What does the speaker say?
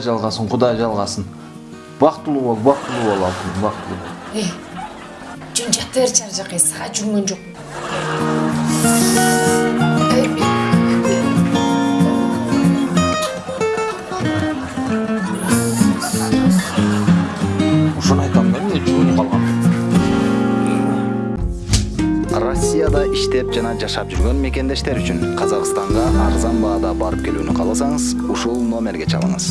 жалгасын кудай жалгасын бактылуу бол бактылуу бол алтыным бактылуу бол. Э жөн жата берчи ар жака сага жүргөн жок россияда иштеп жана жашап жүргөн мекендештер үчүн казакстанга арзан баада барып келүүнү кааласаңыз ушул номерге чалыңыз